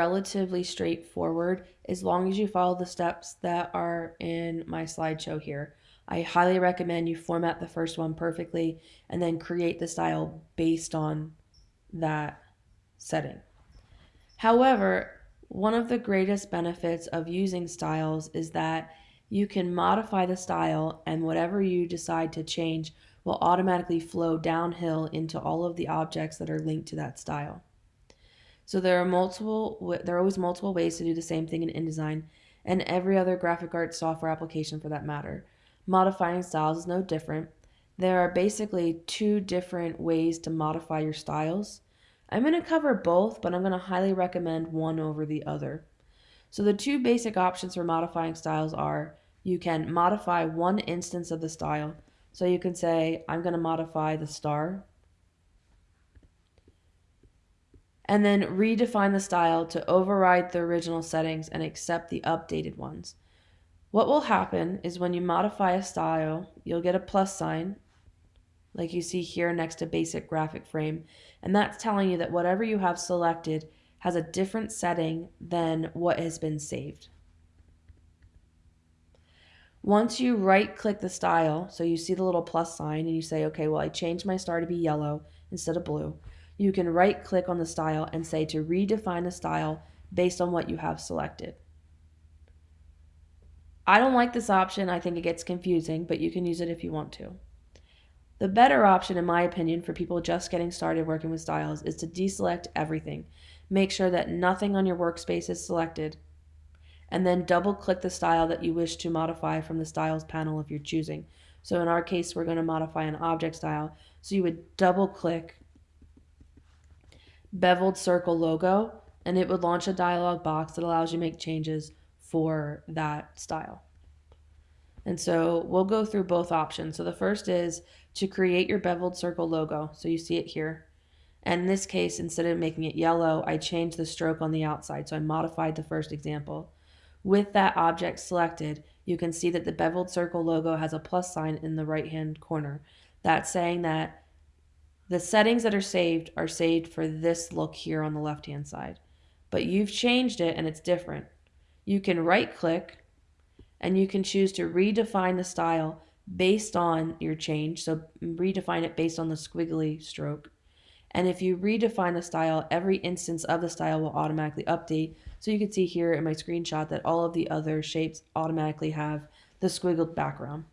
relatively straightforward as long as you follow the steps that are in my slideshow here. I highly recommend you format the first one perfectly and then create the style based on that setting. However, one of the greatest benefits of using styles is that you can modify the style and whatever you decide to change will automatically flow downhill into all of the objects that are linked to that style. So there are multiple, there are always multiple ways to do the same thing in InDesign and every other graphic arts software application for that matter. Modifying styles is no different. There are basically two different ways to modify your styles. I'm going to cover both, but I'm going to highly recommend one over the other. So the two basic options for modifying styles are you can modify one instance of the style. So you can say, I'm going to modify the star. And then redefine the style to override the original settings and accept the updated ones. What will happen is when you modify a style, you'll get a plus sign, like you see here next to basic graphic frame. And that's telling you that whatever you have selected has a different setting than what has been saved. Once you right click the style, so you see the little plus sign and you say, okay, well, I changed my star to be yellow instead of blue, you can right click on the style and say to redefine the style based on what you have selected. I don't like this option. I think it gets confusing, but you can use it if you want to. The better option, in my opinion, for people just getting started working with styles is to deselect everything. Make sure that nothing on your workspace is selected and then double click the style that you wish to modify from the styles panel if you're choosing. So in our case, we're going to modify an object style. So you would double click beveled circle logo and it would launch a dialog box that allows you to make changes for that style. And so we'll go through both options. So the first is to create your beveled circle logo. So you see it here. And in this case, instead of making it yellow, I changed the stroke on the outside. So I modified the first example. With that object selected, you can see that the beveled circle logo has a plus sign in the right hand corner. That's saying that the settings that are saved are saved for this look here on the left hand side. But you've changed it and it's different. You can right click and you can choose to redefine the style based on your change. So redefine it based on the squiggly stroke. And if you redefine the style, every instance of the style will automatically update. So you can see here in my screenshot that all of the other shapes automatically have the squiggled background.